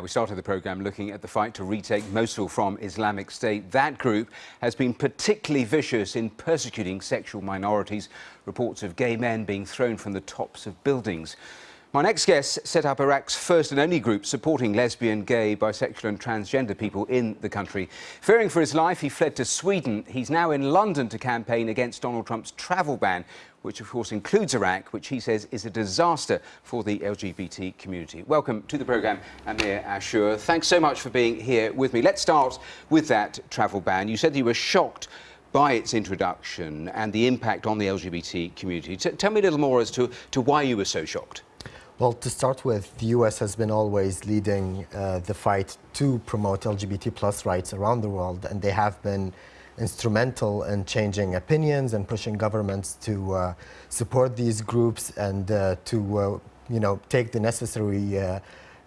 we started the programme looking at the fight to retake Mosul from Islamic State. That group has been particularly vicious in persecuting sexual minorities. Reports of gay men being thrown from the tops of buildings. My next guest set up Iraq's first and only group supporting lesbian, gay, bisexual and transgender people in the country. Fearing for his life, he fled to Sweden. He's now in London to campaign against Donald Trump's travel ban, which of course includes Iraq, which he says is a disaster for the LGBT community. Welcome to the programme, Amir Ashour. Thanks so much for being here with me. Let's start with that travel ban. You said you were shocked by its introduction and the impact on the LGBT community. T tell me a little more as to, to why you were so shocked. Well, to start with, the U.S. has been always leading uh, the fight to promote LGBT plus rights around the world, and they have been instrumental in changing opinions and pushing governments to uh, support these groups and uh, to, uh, you know, take the necessary uh,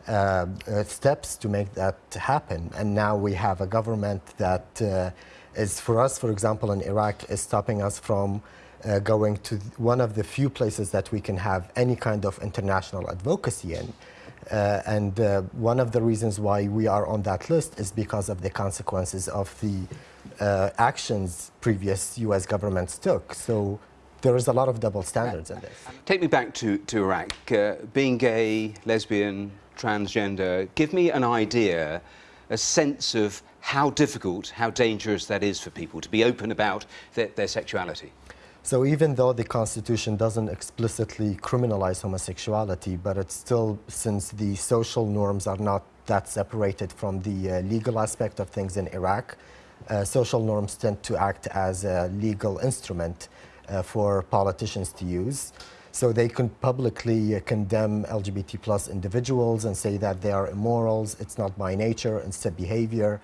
uh, steps to make that happen. And now we have a government that is, for us, for example, in Iraq, is stopping us from uh, going to one of the few places that we can have any kind of international advocacy in. Uh, and uh, one of the reasons why we are on that list is because of the consequences of the uh, actions previous U.S. governments took. So there is a lot of double standards in this. Take me back to, to Iraq. Uh, being gay, lesbian, transgender, give me an idea, a sense of how difficult, how dangerous that is for people to be open about their, their sexuality. So even though the Constitution doesn't explicitly criminalize homosexuality, but it's still, since the social norms are not that separated from the uh, legal aspect of things in Iraq, uh, social norms tend to act as a legal instrument uh, for politicians to use. So they can publicly uh, condemn LGBT plus individuals and say that they are immorals, it's not by nature, it's a behavior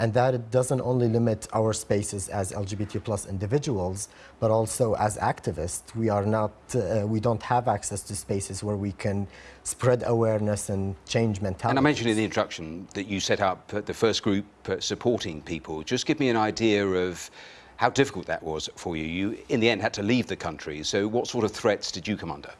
and that it doesn't only limit our spaces as LGBT plus individuals, but also as activists. We are not, uh, we don't have access to spaces where we can spread awareness and change mentality. And I mentioned in the introduction that you set up the first group supporting people. Just give me an idea of how difficult that was for you. You, in the end, had to leave the country. So what sort of threats did you come under?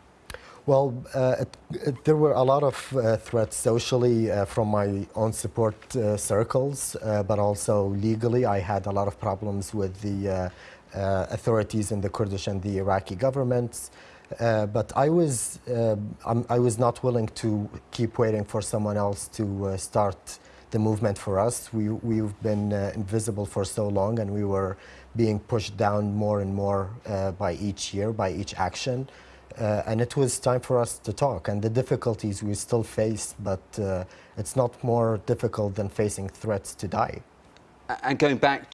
Well, uh, it, it, there were a lot of uh, threats socially uh, from my own support uh, circles, uh, but also legally. I had a lot of problems with the uh, authorities in the Kurdish and the Iraqi governments. but I was, I was not willing to keep waiting for someone else to start the movement for us. We, we've been invisible for so long and we were being pushed down more and more by each year, by each action. Uh, and it was time for us to talk and the difficulties we still face, but uh, it's not more difficult than facing threats to die. And going back